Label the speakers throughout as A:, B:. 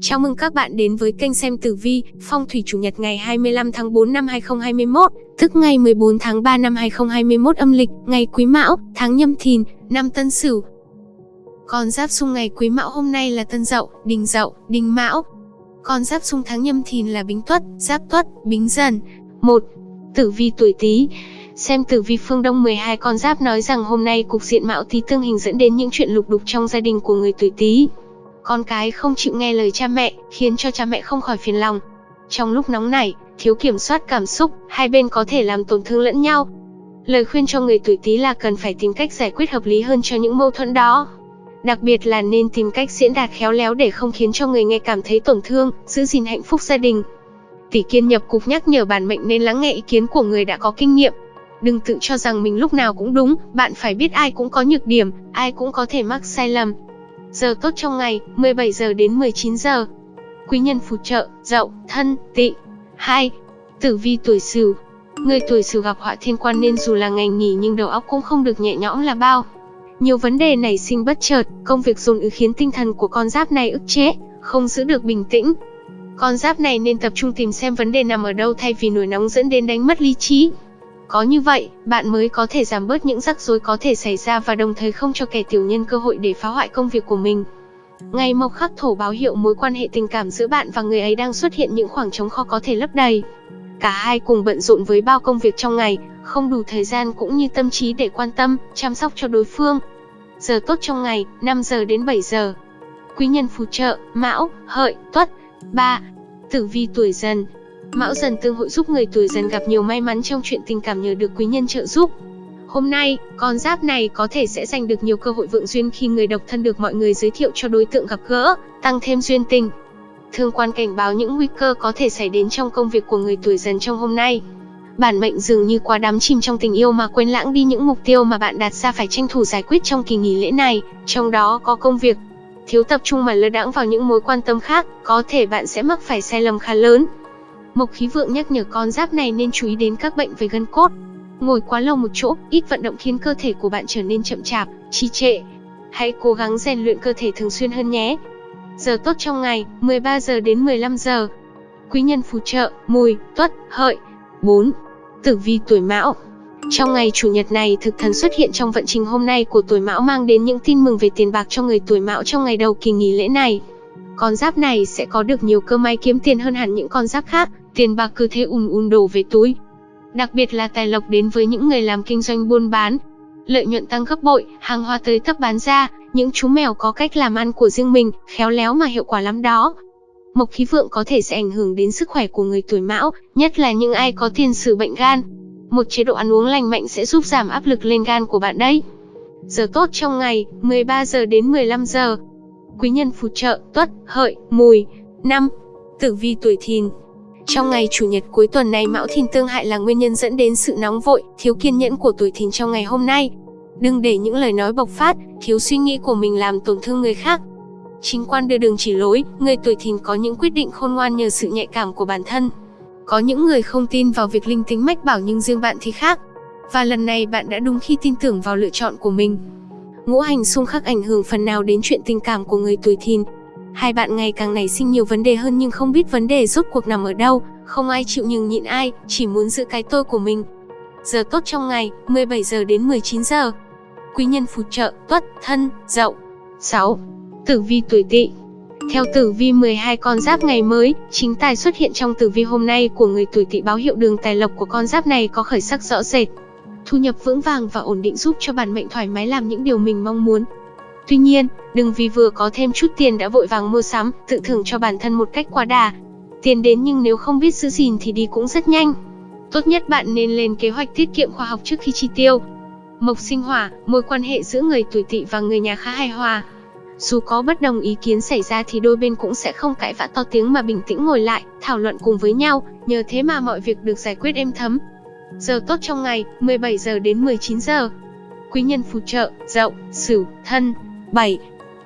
A: Chào mừng các bạn đến với kênh xem tử vi, phong thủy chủ nhật ngày 25 tháng 4 năm 2021, tức ngày 14 tháng 3 năm 2021 âm lịch, ngày Quý Mão, tháng Nhâm Thìn, năm Tân Sửu. Con giáp xung ngày Quý Mão hôm nay là Tân Dậu, Đinh Dậu, Đinh Mão. Con giáp xung tháng Nhâm Thìn là Bính Tuất, Giáp Tuất, Bính Dần. 1. Tử vi tuổi Tý. Xem tử vi phương Đông 12 con giáp nói rằng hôm nay cục diện Mão Tý tương hình dẫn đến những chuyện lục đục trong gia đình của người tuổi Tý con cái không chịu nghe lời cha mẹ, khiến cho cha mẹ không khỏi phiền lòng. Trong lúc nóng nảy, thiếu kiểm soát cảm xúc, hai bên có thể làm tổn thương lẫn nhau. Lời khuyên cho người tuổi Tý là cần phải tìm cách giải quyết hợp lý hơn cho những mâu thuẫn đó. Đặc biệt là nên tìm cách diễn đạt khéo léo để không khiến cho người nghe cảm thấy tổn thương, giữ gìn hạnh phúc gia đình. Tỷ kiên nhập cục nhắc nhở bản mệnh nên lắng nghe ý kiến của người đã có kinh nghiệm. Đừng tự cho rằng mình lúc nào cũng đúng, bạn phải biết ai cũng có nhược điểm, ai cũng có thể mắc sai lầm. Giờ tốt trong ngày, 17 giờ đến 19 giờ. Quý nhân phù trợ, dậu, thân, tị. 2. Tử vi tuổi sửu. Người tuổi sửu gặp họa thiên quan nên dù là ngày nghỉ nhưng đầu óc cũng không được nhẹ nhõm là bao. Nhiều vấn đề nảy sinh bất chợt, công việc dồn ứ khiến tinh thần của con giáp này ức chế, không giữ được bình tĩnh. Con giáp này nên tập trung tìm xem vấn đề nằm ở đâu thay vì nổi nóng dẫn đến đánh mất lý trí. Có như vậy, bạn mới có thể giảm bớt những rắc rối có thể xảy ra và đồng thời không cho kẻ tiểu nhân cơ hội để phá hoại công việc của mình. Ngày mộc khắc thổ báo hiệu mối quan hệ tình cảm giữa bạn và người ấy đang xuất hiện những khoảng trống khó có thể lấp đầy. Cả hai cùng bận rộn với bao công việc trong ngày, không đủ thời gian cũng như tâm trí để quan tâm, chăm sóc cho đối phương. Giờ tốt trong ngày, 5 giờ đến 7 giờ. Quý nhân phù trợ, Mão, Hợi, Tuất. 3. Tử vi tuổi dần, Mão dần tương hội giúp người tuổi dần gặp nhiều may mắn trong chuyện tình cảm nhờ được quý nhân trợ giúp. Hôm nay, con giáp này có thể sẽ giành được nhiều cơ hội vượng duyên khi người độc thân được mọi người giới thiệu cho đối tượng gặp gỡ, tăng thêm duyên tình. Thương quan cảnh báo những nguy cơ có thể xảy đến trong công việc của người tuổi dần trong hôm nay. Bản mệnh dường như quá đắm chìm trong tình yêu mà quên lãng đi những mục tiêu mà bạn đặt ra phải tranh thủ giải quyết trong kỳ nghỉ lễ này, trong đó có công việc. Thiếu tập trung mà lơ đãng vào những mối quan tâm khác, có thể bạn sẽ mắc phải sai lầm khá lớn. Mộc khí vượng nhắc nhở con giáp này nên chú ý đến các bệnh về gân cốt. Ngồi quá lâu một chỗ, ít vận động khiến cơ thể của bạn trở nên chậm chạp, trì trệ. Hãy cố gắng rèn luyện cơ thể thường xuyên hơn nhé. Giờ tốt trong ngày, 13 giờ đến 15 giờ. Quý nhân phù trợ, mùi, tuất, hợi. 4. Tử vi tuổi mão Trong ngày chủ nhật này, thực thần xuất hiện trong vận trình hôm nay của tuổi mão mang đến những tin mừng về tiền bạc cho người tuổi mão trong ngày đầu kỳ nghỉ lễ này. Con giáp này sẽ có được nhiều cơ may kiếm tiền hơn hẳn những con giáp khác, tiền bạc cứ thế ùn ùn đổ về túi. Đặc biệt là tài lộc đến với những người làm kinh doanh buôn bán. Lợi nhuận tăng gấp bội, hàng hóa tới tấp bán ra, những chú mèo có cách làm ăn của riêng mình, khéo léo mà hiệu quả lắm đó. Mộc khí vượng có thể sẽ ảnh hưởng đến sức khỏe của người tuổi mão, nhất là những ai có tiền sử bệnh gan. Một chế độ ăn uống lành mạnh sẽ giúp giảm áp lực lên gan của bạn đấy. Giờ tốt trong ngày, 13 giờ đến 15 giờ. Quý nhân phù trợ, tuất, hợi, mùi. năm Tử vi tuổi thìn, trong ngày chủ nhật cuối tuần này Mão Thìn tương hại là nguyên nhân dẫn đến sự nóng vội, thiếu kiên nhẫn của tuổi Thìn trong ngày hôm nay. Đừng để những lời nói bộc phát, thiếu suy nghĩ của mình làm tổn thương người khác. Chính quan đưa đường chỉ lối, người tuổi Thìn có những quyết định khôn ngoan nhờ sự nhạy cảm của bản thân. Có những người không tin vào việc linh tính mách bảo nhưng riêng bạn thì khác. Và lần này bạn đã đúng khi tin tưởng vào lựa chọn của mình. Ngũ hành xung khắc ảnh hưởng phần nào đến chuyện tình cảm của người tuổi Thìn, Hai bạn ngày càng nảy sinh nhiều vấn đề hơn nhưng không biết vấn đề rốt cuộc nằm ở đâu, không ai chịu nhường nhịn ai, chỉ muốn giữ cái tôi của mình. Giờ tốt trong ngày, 17 giờ đến 19 giờ. Quý nhân phù trợ, tuất, thân, dậu. 6. Tử vi tuổi tỵ theo tử vi 12 con giáp ngày mới, chính tài xuất hiện trong tử vi hôm nay của người tuổi tỵ báo hiệu đường tài lộc của con giáp này có khởi sắc rõ rệt. Thu nhập vững vàng và ổn định giúp cho bản mệnh thoải mái làm những điều mình mong muốn. Tuy nhiên, đừng vì vừa có thêm chút tiền đã vội vàng mua sắm, tự thưởng cho bản thân một cách quá đà. Tiền đến nhưng nếu không biết giữ gìn thì đi cũng rất nhanh. Tốt nhất bạn nên lên kế hoạch tiết kiệm khoa học trước khi chi tiêu. Mộc sinh hỏa, mối quan hệ giữa người tuổi tỵ và người nhà khá hài hòa. Dù có bất đồng ý kiến xảy ra thì đôi bên cũng sẽ không cãi vã to tiếng mà bình tĩnh ngồi lại, thảo luận cùng với nhau, nhờ thế mà mọi việc được giải quyết êm thấm. Giờ tốt trong ngày, 17 giờ đến 19 giờ. Quý nhân phù trợ, dậu, sửu, thân. 7.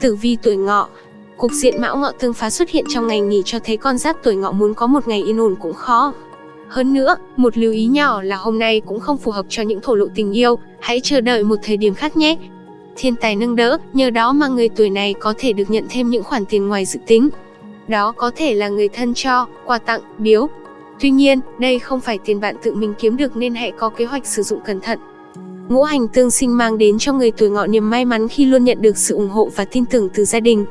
A: Tử vi tuổi ngọ Cục diện mão ngọ tương phá xuất hiện trong ngày nghỉ cho thấy con giáp tuổi ngọ muốn có một ngày yên ổn cũng khó. Hơn nữa, một lưu ý nhỏ là hôm nay cũng không phù hợp cho những thổ lộ tình yêu, hãy chờ đợi một thời điểm khác nhé. Thiên tài nâng đỡ, nhờ đó mà người tuổi này có thể được nhận thêm những khoản tiền ngoài dự tính. Đó có thể là người thân cho, quà tặng, biếu. Tuy nhiên, đây không phải tiền bạn tự mình kiếm được nên hãy có kế hoạch sử dụng cẩn thận. Ngũ hành tương sinh mang đến cho người tuổi ngọ niềm may mắn khi luôn nhận được sự ủng hộ và tin tưởng từ gia đình.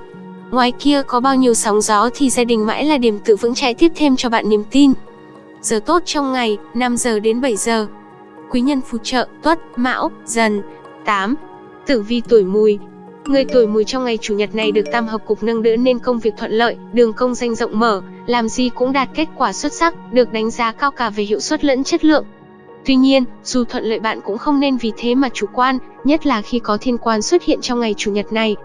A: Ngoài kia có bao nhiêu sóng gió thì gia đình mãi là điểm tự vững chãi tiếp thêm cho bạn niềm tin. Giờ tốt trong ngày, 5 giờ đến 7 giờ. Quý nhân phù trợ, tuất, mão, dần. 8. Tử vi tuổi mùi, Người tuổi mùi trong ngày chủ nhật này được tam hợp cục nâng đỡ nên công việc thuận lợi, đường công danh rộng mở, làm gì cũng đạt kết quả xuất sắc, được đánh giá cao cả về hiệu suất lẫn chất lượng. Tuy nhiên, dù thuận lợi bạn cũng không nên vì thế mà chủ quan, nhất là khi có thiên quan xuất hiện trong ngày chủ nhật này.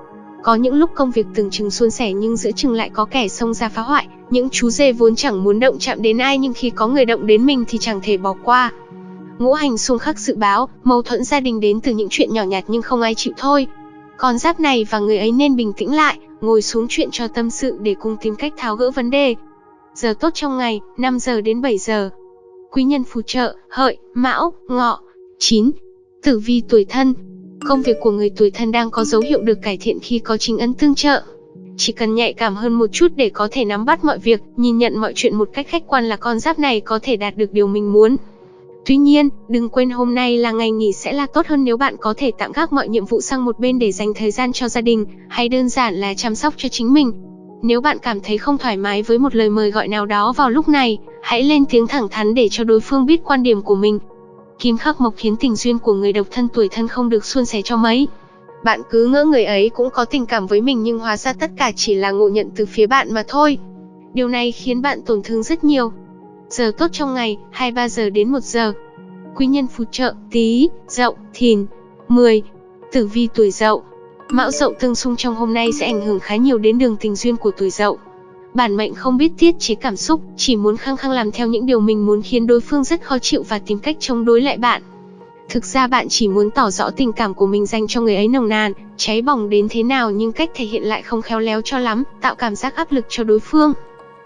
A: Có những lúc công việc từng chừng suôn sẻ nhưng giữa chừng lại có kẻ xông ra phá hoại, những chú dê vốn chẳng muốn động chạm đến ai nhưng khi có người động đến mình thì chẳng thể bỏ qua. Ngũ hành xung khắc dự báo, mâu thuẫn gia đình đến từ những chuyện nhỏ nhặt nhưng không ai chịu thôi. Con giáp này và người ấy nên bình tĩnh lại, ngồi xuống chuyện cho tâm sự để cùng tìm cách tháo gỡ vấn đề. Giờ tốt trong ngày, 5 giờ đến 7 giờ. Quý nhân phù trợ, hợi, mão, ngọ. 9. Tử vi tuổi thân. Công việc của người tuổi thân đang có dấu hiệu được cải thiện khi có chính ấn tương trợ. Chỉ cần nhạy cảm hơn một chút để có thể nắm bắt mọi việc, nhìn nhận mọi chuyện một cách khách quan là con giáp này có thể đạt được điều mình muốn. Tuy nhiên, đừng quên hôm nay là ngày nghỉ sẽ là tốt hơn nếu bạn có thể tạm gác mọi nhiệm vụ sang một bên để dành thời gian cho gia đình, hay đơn giản là chăm sóc cho chính mình. Nếu bạn cảm thấy không thoải mái với một lời mời gọi nào đó vào lúc này, hãy lên tiếng thẳng thắn để cho đối phương biết quan điểm của mình. Kim khắc mộc khiến tình duyên của người độc thân tuổi thân không được suôn sẻ cho mấy. Bạn cứ ngỡ người ấy cũng có tình cảm với mình nhưng hóa ra tất cả chỉ là ngộ nhận từ phía bạn mà thôi. Điều này khiến bạn tổn thương rất nhiều. Giờ tốt trong ngày, 23 giờ đến 1 giờ. Quý nhân phù trợ, tí, dậu, thìn. 10. Tử vi tuổi dậu. Mão dậu tương xung trong hôm nay sẽ ảnh hưởng khá nhiều đến đường tình duyên của tuổi dậu. Bản mệnh không biết tiết chế cảm xúc, chỉ muốn khăng khăng làm theo những điều mình muốn khiến đối phương rất khó chịu và tìm cách chống đối lại bạn. Thực ra bạn chỉ muốn tỏ rõ tình cảm của mình dành cho người ấy nồng nàn, cháy bỏng đến thế nào nhưng cách thể hiện lại không khéo léo cho lắm, tạo cảm giác áp lực cho đối phương.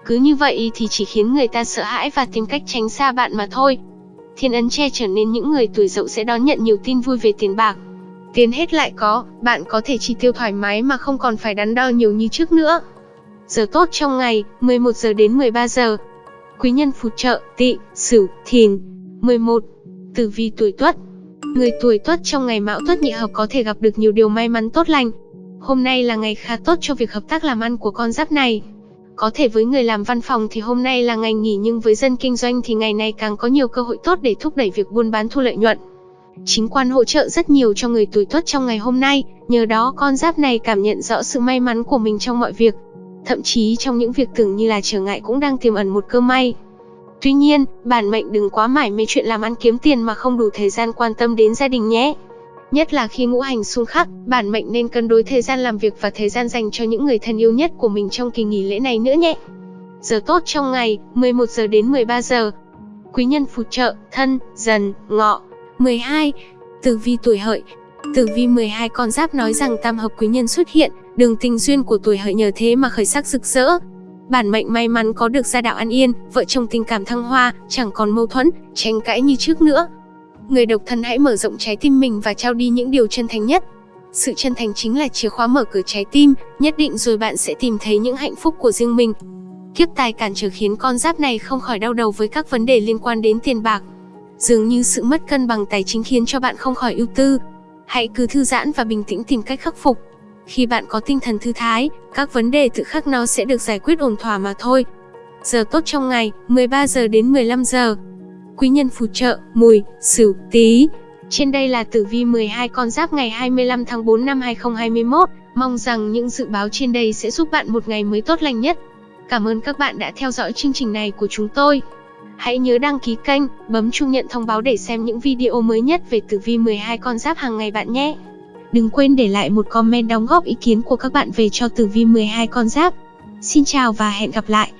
A: Cứ như vậy thì chỉ khiến người ta sợ hãi và tìm cách tránh xa bạn mà thôi. Thiên ấn che trở nên những người tuổi dậu sẽ đón nhận nhiều tin vui về tiền bạc. Tiền hết lại có, bạn có thể chi tiêu thoải mái mà không còn phải đắn đo nhiều như trước nữa. Giờ tốt trong ngày, 11 giờ đến 13 giờ. Quý nhân phù trợ, tị, sửu, thìn. 11. Tử vi tuổi tuất. Người tuổi tuất trong ngày mão tuất nhị hợp có thể gặp được nhiều điều may mắn tốt lành. Hôm nay là ngày khá tốt cho việc hợp tác làm ăn của con giáp này. Có thể với người làm văn phòng thì hôm nay là ngày nghỉ nhưng với dân kinh doanh thì ngày này càng có nhiều cơ hội tốt để thúc đẩy việc buôn bán thu lợi nhuận. Chính quan hỗ trợ rất nhiều cho người tuổi tuất trong ngày hôm nay, nhờ đó con giáp này cảm nhận rõ sự may mắn của mình trong mọi việc. Thậm chí trong những việc tưởng như là trở ngại cũng đang tiềm ẩn một cơ may. Tuy nhiên, bản mệnh đừng quá mải mê chuyện làm ăn kiếm tiền mà không đủ thời gian quan tâm đến gia đình nhé. Nhất là khi ngũ hành xung khắc, bản mệnh nên cân đối thời gian làm việc và thời gian dành cho những người thân yêu nhất của mình trong kỳ nghỉ lễ này nữa nhé. Giờ tốt trong ngày, 11 giờ đến 13 giờ. Quý nhân phù trợ, thân, dần, ngọ. 12. Tử vi tuổi hợi Tử vi 12 con giáp nói rằng tam hợp quý nhân xuất hiện, đường tình duyên của tuổi hợi nhờ thế mà khởi sắc rực rỡ. Bản mệnh may mắn có được gia đạo an yên, vợ chồng tình cảm thăng hoa, chẳng còn mâu thuẫn, tranh cãi như trước nữa. Người độc thân hãy mở rộng trái tim mình và trao đi những điều chân thành nhất. Sự chân thành chính là chìa khóa mở cửa trái tim, nhất định rồi bạn sẽ tìm thấy những hạnh phúc của riêng mình. Kiếp tài cản trở khiến con giáp này không khỏi đau đầu với các vấn đề liên quan đến tiền bạc. Dường như sự mất cân bằng tài chính khiến cho bạn không khỏi ưu tư. Hãy cứ thư giãn và bình tĩnh tìm cách khắc phục. Khi bạn có tinh thần thư thái, các vấn đề tự khắc nó sẽ được giải quyết ổn thỏa mà thôi. Giờ tốt trong ngày, 13 giờ đến 15 giờ quý nhân phù trợ, mùi, sửu, tí. Trên đây là tử vi 12 con giáp ngày 25 tháng 4 năm 2021. Mong rằng những dự báo trên đây sẽ giúp bạn một ngày mới tốt lành nhất. Cảm ơn các bạn đã theo dõi chương trình này của chúng tôi. Hãy nhớ đăng ký kênh, bấm chuông nhận thông báo để xem những video mới nhất về tử vi 12 con giáp hàng ngày bạn nhé. Đừng quên để lại một comment đóng góp ý kiến của các bạn về cho tử vi 12 con giáp. Xin chào và hẹn gặp lại.